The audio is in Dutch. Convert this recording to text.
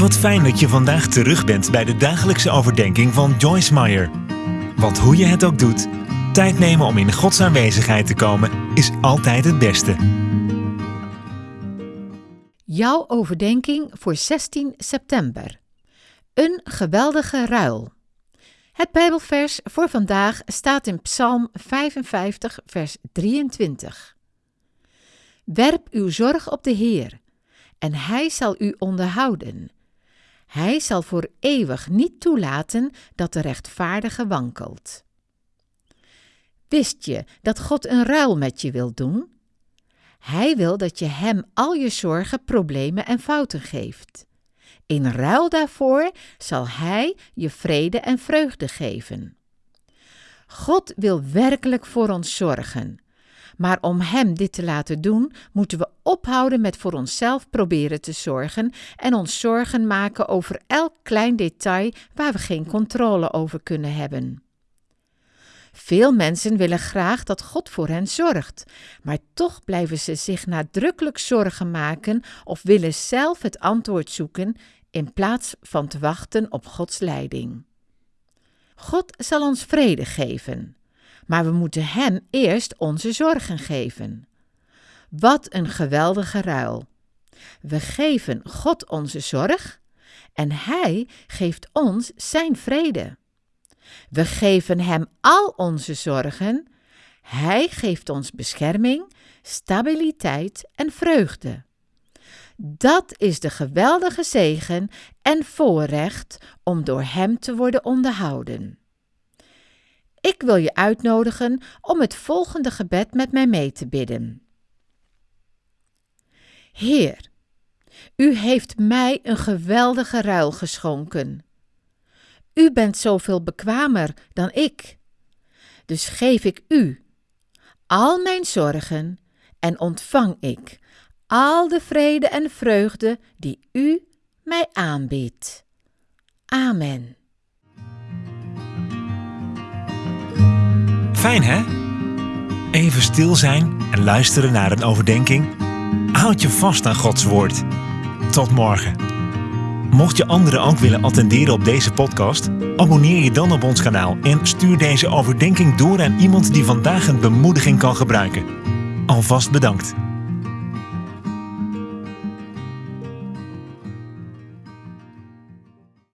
Wat fijn dat je vandaag terug bent bij de dagelijkse overdenking van Joyce Meyer. Want hoe je het ook doet, tijd nemen om in Gods aanwezigheid te komen is altijd het beste. Jouw overdenking voor 16 september. Een geweldige ruil. Het Bijbelvers voor vandaag staat in Psalm 55, vers 23. Werp uw zorg op de Heer, en Hij zal u onderhouden. Hij zal voor eeuwig niet toelaten dat de rechtvaardige wankelt. Wist je dat God een ruil met je wil doen? Hij wil dat je Hem al je zorgen, problemen en fouten geeft. In ruil daarvoor zal Hij je vrede en vreugde geven. God wil werkelijk voor ons zorgen. Maar om Hem dit te laten doen, moeten we ophouden met voor onszelf proberen te zorgen en ons zorgen maken over elk klein detail waar we geen controle over kunnen hebben. Veel mensen willen graag dat God voor hen zorgt, maar toch blijven ze zich nadrukkelijk zorgen maken of willen zelf het antwoord zoeken in plaats van te wachten op Gods leiding. God zal ons vrede geven, maar we moeten Hem eerst onze zorgen geven. Wat een geweldige ruil! We geven God onze zorg en Hij geeft ons Zijn vrede. We geven Hem al onze zorgen, Hij geeft ons bescherming, stabiliteit en vreugde. Dat is de geweldige zegen en voorrecht om door Hem te worden onderhouden. Ik wil je uitnodigen om het volgende gebed met mij mee te bidden. Heer, U heeft mij een geweldige ruil geschonken. U bent zoveel bekwamer dan ik. Dus geef ik U al mijn zorgen en ontvang ik al de vrede en vreugde die U mij aanbiedt. Amen. Fijn hè? Even stil zijn en luisteren naar een overdenking. Houd je vast aan Gods woord. Tot morgen. Mocht je anderen ook willen attenderen op deze podcast, abonneer je dan op ons kanaal en stuur deze overdenking door aan iemand die vandaag een bemoediging kan gebruiken. Alvast bedankt.